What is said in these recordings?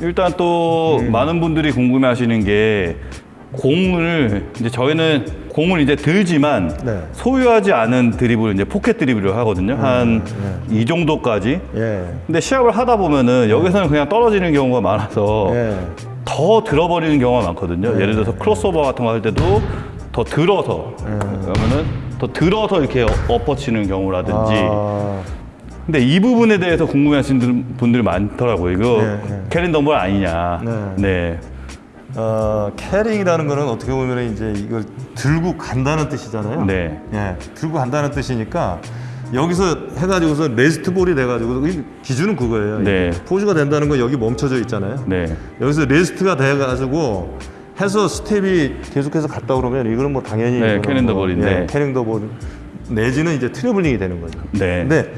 일단 또 많은 분들이 궁금해 하시는 게 공을 이제 저희는 공을 이제 들지만 네. 소유하지 않은 드리블 이제 포켓 드리블을 하거든요. 한이 정도까지. 예. 근데 시합을 하다 보면은 여기서는 그냥 떨어지는 경우가 많아서 예. 더 들어버리는 경우가 많거든요. 예 를 들어서 크로스오버 같은 거 할 때도 더 들어서 그러면은 더 들어서 이렇게 엎어치는 경우라든지 아, 근데 이 부분에 대해서 궁금해하시는 분들이 많더라고요. 이거 네, 네. carrying the ball 아니냐. 네. 네. 어, carrying이라는 거는 어떻게 보면 이제 이걸 들고 간다는 뜻이잖아요. 네. 예, 들고 간다는 뜻이니까 여기서 해가지고서 rest ball이 돼가지고 이 기준은 그거예요. 네. pause가 된다는 건 여기 멈춰져 있잖아요. 네. 여기서 rest가 돼가지고 해서 스텝이 계속해서 갔다 그러면 이거는 뭐 당연히 네, 이거는 carrying the 뭐, ball인데. 예, carrying the ball 내지는 이제 트래블링이 되는 거죠. 네. 근데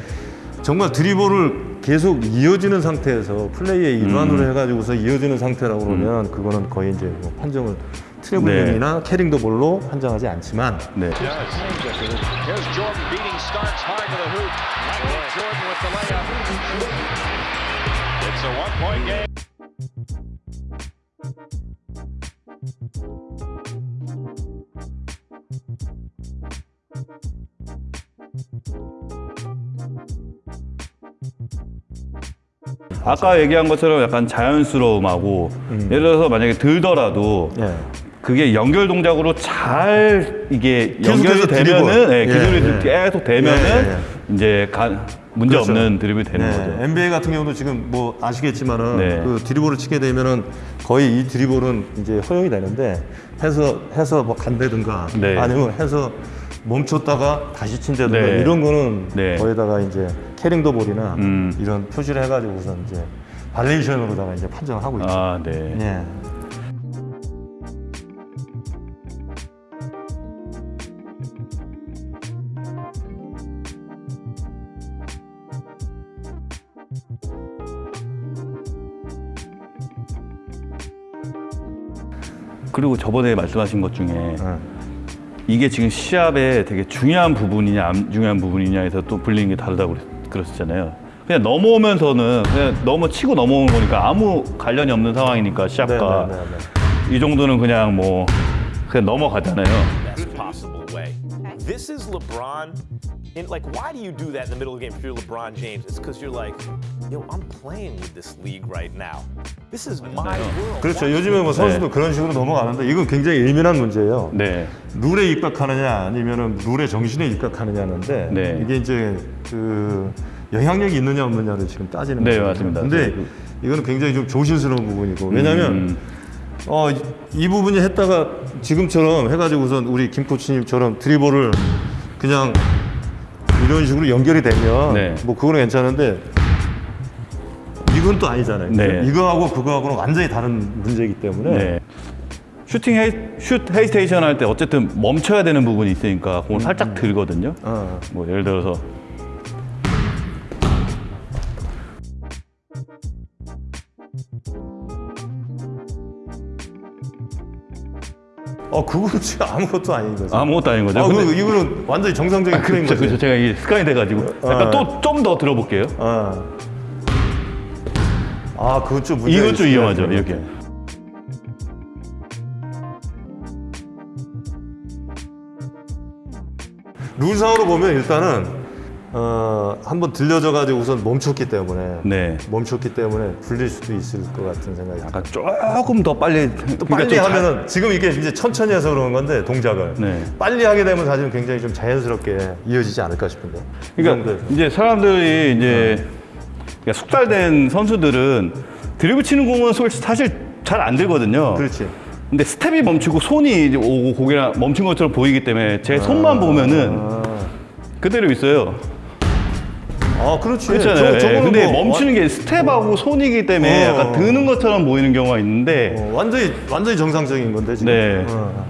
정말 드리블을 계속 이어지는 상태에서 플레이의 일환으로 음. 해가지고서 이어지는 상태라고 그러면 그거는 거의 이제 뭐 판정을 트래블링이나 carrying the ball로 판정하지 않지만. 네. 아까 얘기한 것처럼 약간 자연스러움하고 예를 들어서 만약에 들더라도 예. 그게 연결 동작으로 잘 이게 연결이 되면은. 네, 예, 기술이 예. 계속 되면은 예, 예, 이제 가, 문제 그렇죠. 없는 드리블이 되는 네, 거죠. NBA 같은 경우도 지금 뭐 아시겠지만은 네. 그 드리블을 치게 되면은 거의 이 드리블은 이제 허용이 되는데 해서 해서 뭐 간다든가 네. 아니면 해서 멈췄다가 다시 친다든가 네. 이런 거는 네. 거기다가 이제 캐링 더 볼이나 음. 이런 표시를 해가지고선 이제 발레이션으로다가 이제 판정을 하고 있죠. 아, 네. 예. 그리고 저번에 말씀하신 것 중에 예. 이게 지금 시합에 되게 중요한 부분이냐 안 중요한 부분이냐에서 또 불리는 게 다르다고 그랬- 그랬었잖아요. 그냥 넘어오면서는 그냥 넘어 치고 넘어오는 거니까 아무 관련이 없는 상황이니까 시합과 네, 네, 네, 이 정도는 그냥 뭐 그냥 넘어가잖아요. Best possible way. This is LeBron. And like, why do you do that in the middle of the game if you're LeBron James? It's because you're like, yo, I'm playing with this league right now. This is my world. 그렇죠. 요즘에 뭐 선수도 그런 식으로 넘어가는데 이건 굉장히 예민한 문제예요. 네. 룰에 입각하느냐 아니면은 룰의 정신에 입각하느냐는데 네. 이게 이제 그 영향력이 있느냐 없느냐를 지금 따지는 네, 거죠. 맞습니다. 근데 네. 이거는 굉장히 좀 조심스러운 부분이고 왜냐하면 음. 어, 이- 이 부분이 했다가 지금처럼 해가지고선 우리 김 코치님처럼 드리블을 그냥 이런 식으로 연결이 되면 네. 뭐 그거는 괜찮은데 이건 또 아니잖아요. 네. 이거하고 그거하고는 완전히 다른 문제이기 때문에 네. 슈팅 헤이, 슛 헤이스테이션 할 때 어쨌든 멈춰야 되는 부분이 있으니까 공을 살짝 들거든요. 어, 뭐 예를 들어서 어 그거는 지금 아무것도 아닌 거죠. 아무것도 아닌 거죠. 아, 근데- 그, 이거는 완전히 정상적인 플레이인 그렇죠, 거죠. 그렇죠. 제가 이 습관이 돼가지고 약간 아. 또좀 더 들어볼게요. 아, 아 그건 좀 이것 좀 위험하죠. 이렇게. 룰상으로 보면 일단은 어, 한번 들려져 가지고 우선 멈췄기 때문에 네. 멈췄기 때문에 불릴 수도 있을 것 같은 생각이. 약간 조금 더 빨리 또 그러니까 하면은 지금 이게 이제 천천히 해서 그런 건데 동작을 네. 빨리 하게 되면 사실은 굉장히 좀 자연스럽게 이어지지 않을까 싶은데. 이 그러니까. 이제 사람들이 이제 그러니까 숙달된 선수들은 드리블 치는 공은 사실 잘 안 들거든요. 그렇지. 근데 스텝이 멈추고 손이 오고 고개가 멈춘 것처럼 보이기 때문에 제 손만 보면은 아, 그대로 있어요. 아 그렇지. 그렇잖아요. 저- 예, 근데 뭐 멈추는 게 스텝하고 손이기 때문에 어. 약간 드는 것처럼 보이는 경우가 있는데 어, 완전히 완전히 정상적인 건데 지금. 네. 어.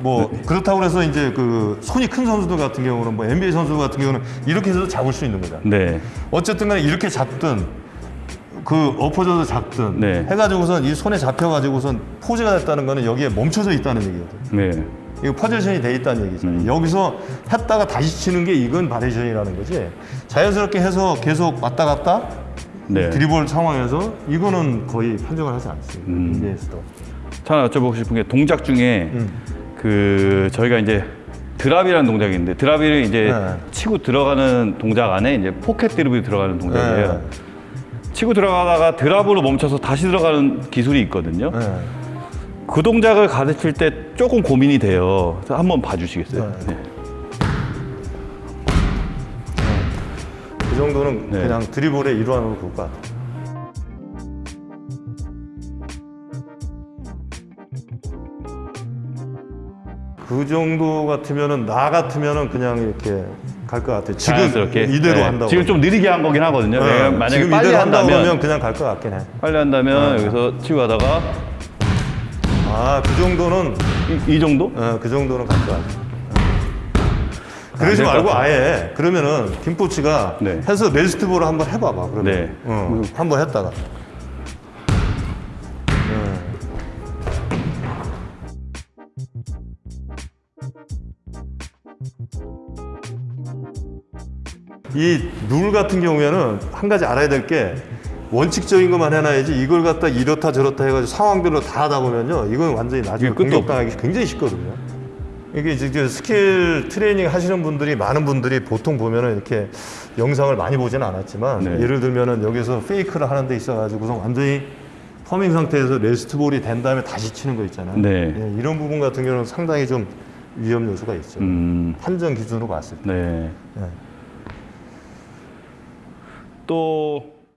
뭐 그렇다고 해서 이제 그 손이 큰 선수들 같은 경우는 뭐 NBA 선수 같은 경우는 이렇게 해서 잡을 수 있는 거잖아. 네. 어쨌든 간에 이렇게 잡든 그 엎어져서 작든 네. 해가지고선 이 손에 잡혀가지고선 포즈가 됐다는 거는 여기에 멈춰져 있다는 얘기거든. 네. 이거 포지션이 돼 있다는 얘기잖아요. 여기서 했다가 다시 치는 게 이건 바리에이션이라는 거지. 자연스럽게 해서 계속 왔다 갔다 네. 드리블 상황에서 이거는 거의 판정을 하지 않습니다. 음. 하나 여쭤보고 싶은 게 동작 중에 음. 그 저희가 이제 drop이라는 동작이 있는데 drop이 이제 네. 치고 들어가는 동작 안에 이제 포켓 드리블이 들어가는 동작이에요. 네. 치고 들어가다가 drop으로 멈춰서 다시 들어가는 기술이 있거든요. 네. 그 동작을 가르칠 때 조금 고민이 돼요. 한번 봐주시겠어요? 네. 네. 그 정도는 네. 그냥 드리블의 일환으로 볼 것 같아요. 그 정도 같으면은 나 같으면은 그냥 이렇게 갈 것 같아요. 지금 자연스럽게 이대로 네. 한다고. 지금 좀 느리게 한 거긴 하거든요. 네. 내가 만약에 지금 빨리 이대로 한다고 한다면 그냥 갈 것 같긴 해. 빨리 한다면 여기서 치고 가다가 아, 그 정도는 이, 이 정도? 어, 그 정도는 갈 것 같아요. 그러지 안될것 말고 같아요. 아예 그러면은 김포치가 네. 해서 레스트볼을 한번 해봐봐 그러면 네. 어, 한번 했다가 이 룰 같은 경우에는 한 가지 알아야 될 게 원칙적인 것만 해놔야지 이걸 갖다 이렇다 저렇다 해가지고 상황별로 다 하다 보면요 이건 완전히 나중에 공격당하기 굉장히 쉽거든요. 이게 이제 그 스킬 트레이닝 하시는 분들이 많은 분들이 보통 보면은 이렇게 영상을 많이 보지는 않았지만 네. 예를 들면은 여기서 fake를 하는 데 있어가지고서 완전히 palming 상태에서 rest ball이 된 다음에 다시 치는 거 있잖아요. 네. 예, 이런 부분 같은 경우는 상당히 좀 위험 요소가 있죠. 음, 판정 기준으로 봤을 때. 네. 예. 또